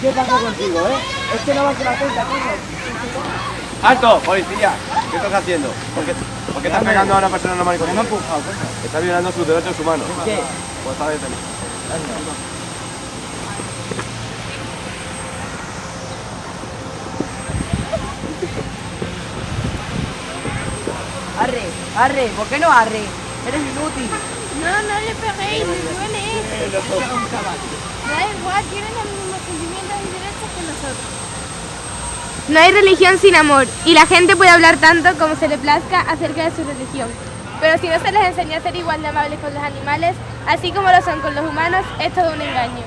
¿Qué pasa contigo, eh? Es que no vas a la cuenta, coño. ¡Alto, policía! ¿Qué estás haciendo? ¿Por qué, por qué estás pegando a una persona normal y Me han corriente? empujado. Está violando sus derechos humanos. ¿Qué? Pues está detenido. Arre, arre, ¿por qué no arre? Eres inútil. No, no le peguéis, le duele. Da igual, tienen los mismos sentimientos y derechos que nosotros. No hay religión sin amor y la gente puede hablar tanto como se le plazca acerca de su religión. Pero si no se les enseña a ser igual de amables con los animales, así como lo son con los humanos, es todo un engaño.